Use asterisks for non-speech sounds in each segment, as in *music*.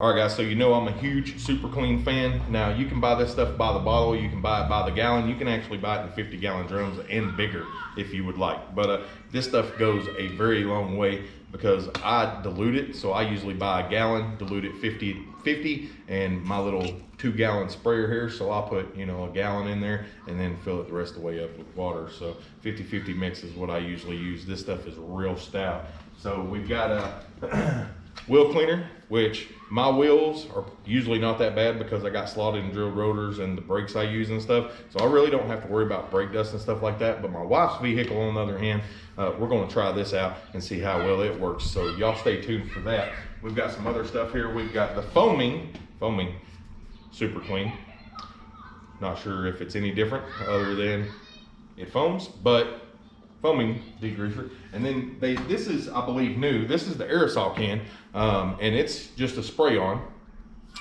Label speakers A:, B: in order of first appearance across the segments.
A: All right, guys, so you know I'm a huge Super Clean fan. Now, you can buy this stuff by the bottle, you can buy it by the gallon, you can actually buy it in 50 gallon drums and bigger if you would like. But uh, this stuff goes a very long way because I dilute it. So I usually buy a gallon, dilute it 50, 50 and my little two gallon sprayer here. So I'll put, you know, a gallon in there and then fill it the rest of the way up with water. So 50-50 mix is what I usually use. This stuff is real stout. So we've got a *clears throat* wheel cleaner, which my wheels are usually not that bad because I got slotted and drilled rotors and the brakes I use and stuff. So I really don't have to worry about brake dust and stuff like that. But my wife's vehicle, on the other hand, uh, we're going to try this out and see how well it works. So y'all stay tuned for that. We've got some other stuff here. We've got the foaming, foaming, super clean. Not sure if it's any different other than it foams, but foaming degreaser. And then they, this is, I believe, new. This is the aerosol can, um, and it's just a spray on.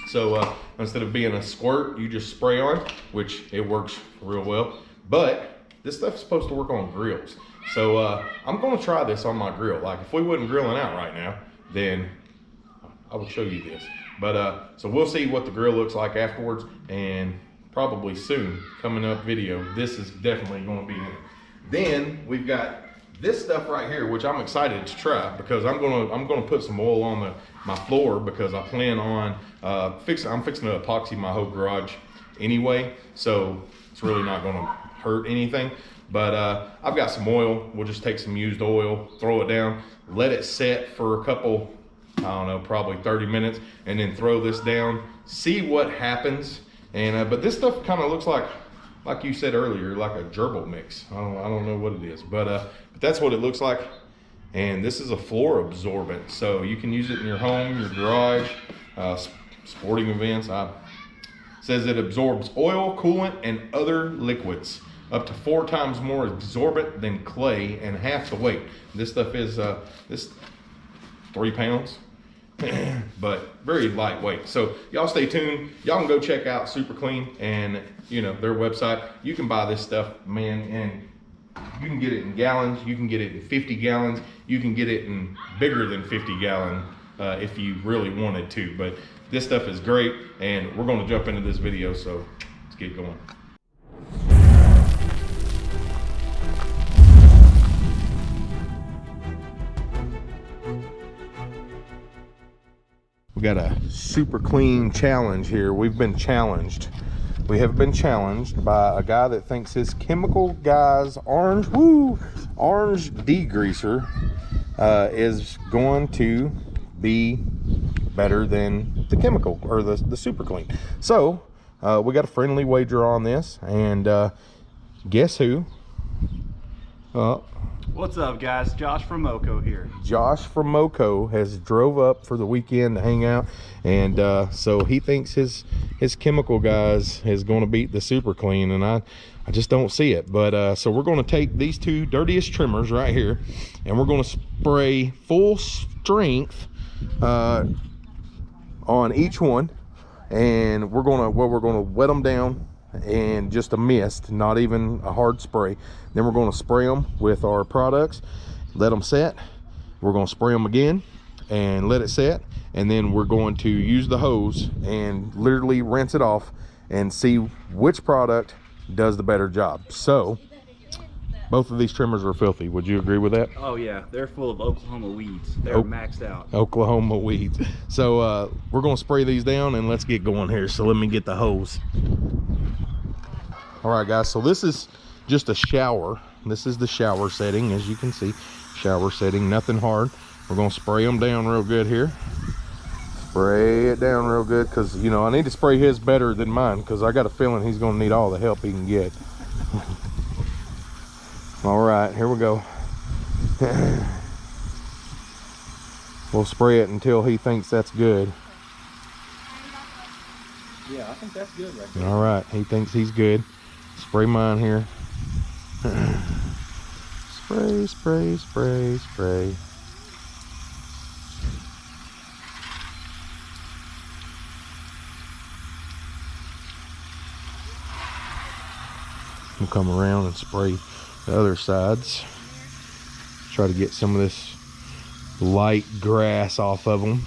A: So uh, instead of being a squirt, you just spray on, which it works real well. But this stuff's supposed to work on grills. So uh, I'm gonna try this on my grill. Like if we wasn't grilling out right now, then I would show you this. But uh, so we'll see what the grill looks like afterwards and probably soon coming up video. This is definitely gonna be in it. Then we've got this stuff right here, which I'm excited to try because I'm gonna I'm gonna put some oil on the my floor because I plan on uh, fixing I'm fixing to epoxy my whole garage anyway, so it's really not gonna hurt anything. But uh, I've got some oil. We'll just take some used oil, throw it down, let it set for a couple, I don't know, probably 30 minutes, and then throw this down, see what happens. And uh, but this stuff kind of looks like like you said earlier, like a gerbil mix. I don't, I don't know what it is, but, uh, but that's what it looks like. And this is a floor absorbent. So you can use it in your home, your garage, uh, sporting events. I, says it absorbs oil, coolant, and other liquids up to four times more absorbent than clay and half the weight. This stuff is uh, this three pounds, *clears throat* but very lightweight. So y'all stay tuned. Y'all can go check out Super Clean and you know their website. You can buy this stuff, man, and you can get it in gallons. You can get it in 50 gallons. You can get it in bigger than 50 gallon uh, if you really wanted to. But this stuff is great, and we're going to jump into this video. So let's get going. We got a super clean challenge here. We've been challenged. We have been challenged by a guy that thinks his chemical guy's orange, woo, orange degreaser uh, is going to be better than the chemical or the, the super clean. So uh, we got a friendly wager on this and uh, guess who?
B: Uh, What's up, guys? Josh from Moco here.
A: Josh from Moco has drove up for the weekend to hang out, and uh, so he thinks his his chemical guys is going to beat the Super Clean, and I I just don't see it. But uh, so we're going to take these two dirtiest trimmers right here, and we're going to spray full strength uh, on each one, and we're going to well we're going to wet them down and just a mist not even a hard spray then we're going to spray them with our products let them set we're going to spray them again and let it set and then we're going to use the hose and literally rinse it off and see which product does the better job so both of these trimmers are filthy. Would you agree with that?
B: Oh yeah, they're full of Oklahoma weeds. They're o maxed out.
A: Oklahoma weeds. So uh, we're gonna spray these down and let's get going here. So let me get the hose. All right guys, so this is just a shower. This is the shower setting, as you can see. Shower setting, nothing hard. We're gonna spray them down real good here. Spray it down real good because, you know, I need to spray his better than mine because I got a feeling he's gonna need all the help he can get. *laughs* all right here we go *clears throat* we'll spray it until he thinks that's good
B: yeah i think that's good right there.
A: all right he thinks he's good spray mine here spray spray spray spray we'll come around and spray the other sides. Try to get some of this light grass off of them.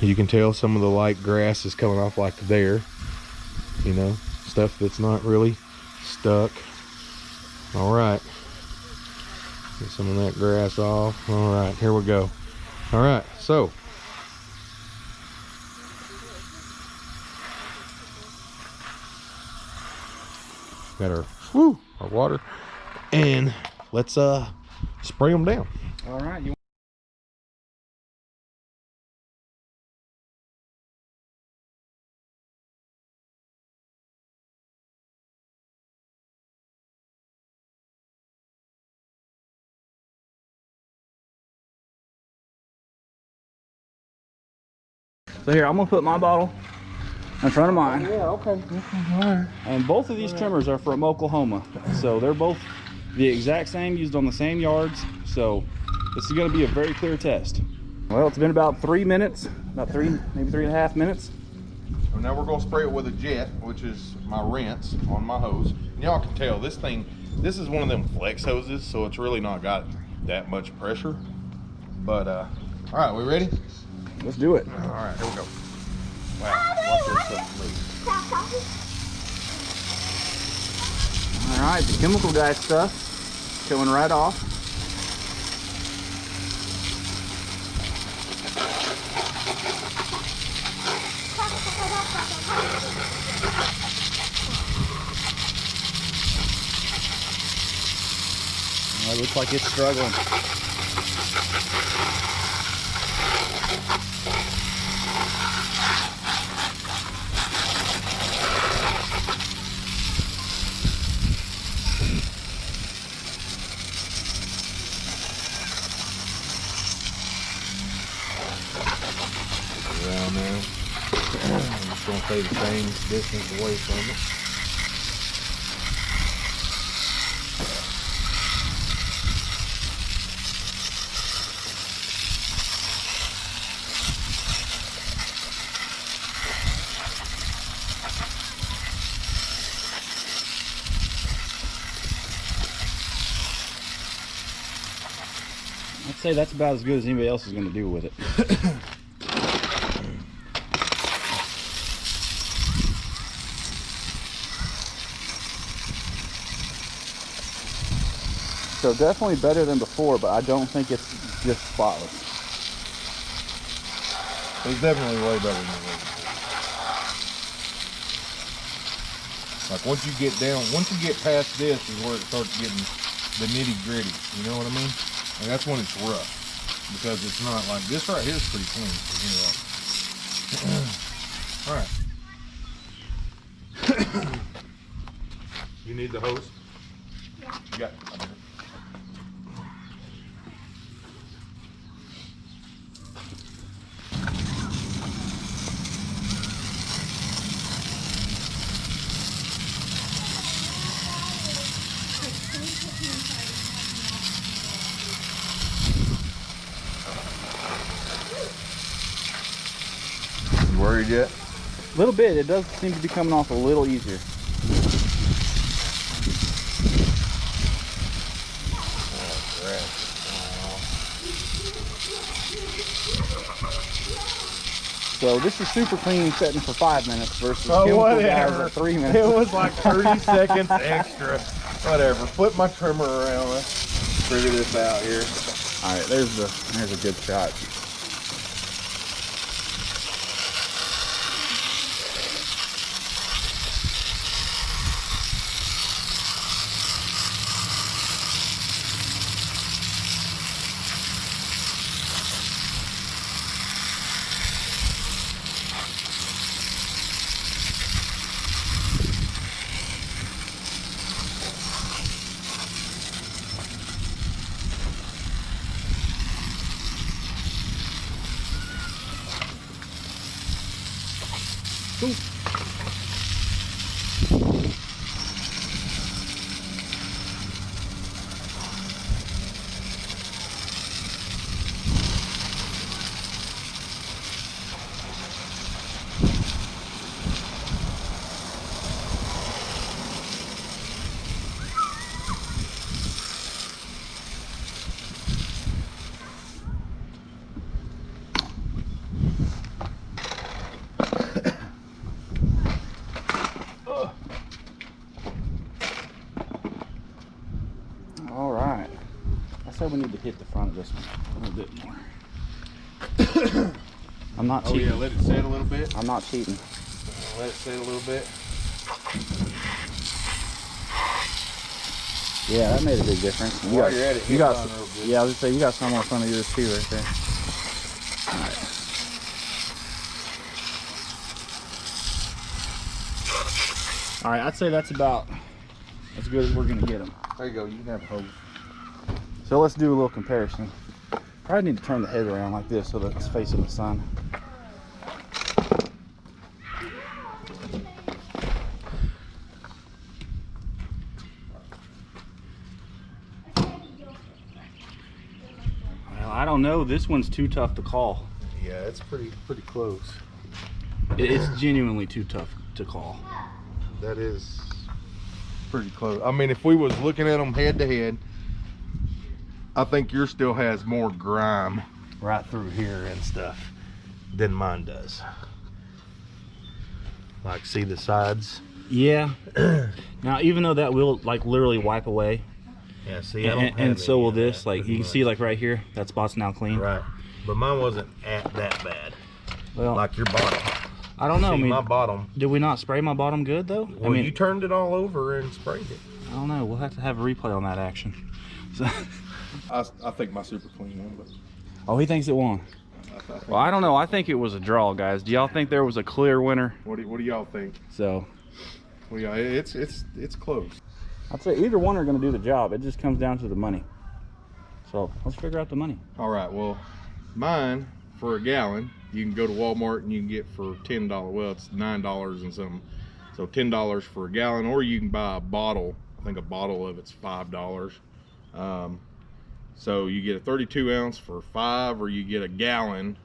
A: you can tell some of the light grass is coming off like there you know stuff that's not really stuck. All right. Get some of that grass off. All right here we go. All right so. Got our our water. And let's uh spray them down.
B: All right. You So here, I'm gonna put my bottle in front of mine.
A: yeah okay all right
B: And both of these trimmers are from Oklahoma. So they're both the exact same, used on the same yards. So this is gonna be a very clear test. Well, it's been about three minutes, about three, maybe three and a half minutes.
A: So now we're gonna spray it with a jet, which is my rinse on my hose. And y'all can tell this thing, this is one of them flex hoses, so it's really not got that much pressure. But uh, all right, we ready?
B: Let's do it.
A: All right, here we go. Wow, watch this stuff move.
B: All right, the chemical guy stuff coming right off. Well, it looks like it's struggling.
A: Around there. I'm just gonna stay the same distance away from it.
B: I'd say that's about as good as anybody else is going to do with it. *coughs* so definitely better than before, but I don't think it's just spotless.
A: It's definitely way better than it was. Like once you get down, once you get past this is where it starts getting the nitty gritty. You know what I mean? And that's when it's rough because it's not like this right here is pretty clean. You know. *clears throat* All right. *coughs* you need the hose? Yeah. You got. it. You worried yet?
B: A little bit. It does seem to be coming off a little easier. So this is super clean setting for five minutes versus
A: Oh, whatever.
B: at three minutes.
A: It was like 30 *laughs* seconds extra. Whatever. Flip my trimmer around. Let's figure this out here.
B: All right, there's the there's a good shot. Cool. Hit the front of this one a little bit more. *coughs* I'm not
A: Oh
B: cheating.
A: yeah, let it set a little bit.
B: I'm not cheating.
A: Let it set a little bit.
B: Yeah, that made a big difference. You
A: While
B: got,
A: you're at it,
B: you got, some- yeah, I was say you got some on front of yours too, right there. All right, I'd say that's about as good as we're gonna get them.
A: There you go. You can have a hose.
B: So let's do a little comparison. Probably need to turn the head around like this so that it's facing the sun. Well, I don't know. This one's too tough to call.
A: Yeah, it's pretty pretty close.
B: It's genuinely too tough to call.
A: That is pretty close. I mean, if we was looking at them head to head, I think yours still has more grime right through here and stuff than mine does. Like, see the sides?
B: Yeah. *clears throat* now, even though that will like literally wipe away,
A: Yeah, see,
B: and, and, and so will this. Like you can see, like right here, that spot's now clean.
A: right. But mine wasn't at that bad.
B: Well,
A: Like your bottom.
B: I don't know. I mean,
A: my bottom.
B: did we not spray my bottom good though?
A: Well,
B: I mean,
A: you turned it all over and sprayed it.
B: I don't know. We'll have to have a replay on that action. *laughs* So,
A: I, I think my super clean one, but
B: oh, he thinks it won. Well, I don't know. I think it was a draw, guys. Do y'all think there was a clear winner?
A: what do, what do y'all think?
B: So,
A: Well, yeah, it's it's it's close.
B: I'd say either one are going to do the job. It just comes down to the money. So let's figure out the money.
A: All right, well, mine for a gallon, you can go to Walmart and you can get for ten dollars. Well, it's nine dollars and something. So ten dollars for a gallon, or you can buy a bottle. I think a bottle of it's five dollars. Um, so you get a 32 ounce for five, or you get a gallon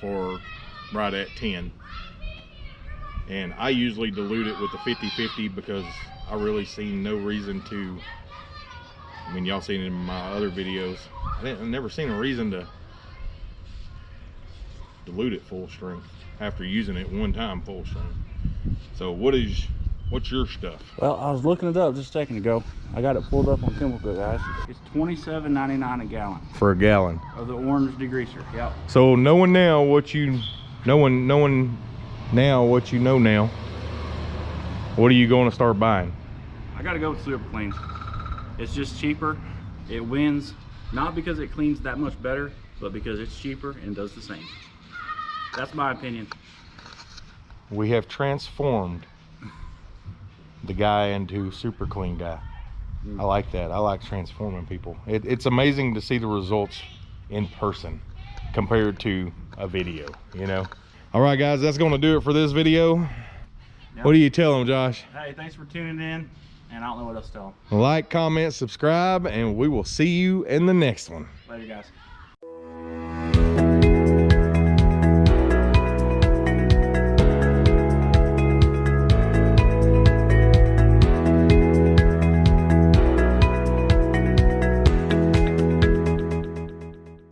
A: for right at 10. And I usually dilute it with the 50-50 because I really see no reason to. I mean, y'all seen it in my other videos. I didn't, I've never seen a reason to dilute it full strength after using it one time full strength. So what is what's your stuff?
B: Well, I was looking it up just a second ago. I got it pulled up on Chemical guys. It's twenty-seven ninety-nine a gallon
A: For a gallon.
B: of the orange degreaser. Yep.
A: So knowing now what you knowing knowing now what you know now, what are you going to start buying?
B: I gotta go with Super Clean. It's just cheaper. It wins, not because it cleans that much better, but because it's cheaper and does the same. That's my opinion.
A: We have transformed the guy into super clean guy. Hmm. I like that. I like transforming people. It, it's amazing to see the results in person compared to a video, you know? All right, guys, that's going to do it for this video.
B: Yep.
A: What do you tell them, Josh?
B: Hey, thanks for tuning in, and I don't know what else to tell 'em.
A: Like, comment, subscribe, and we will see you in the next one.
B: Later, guys.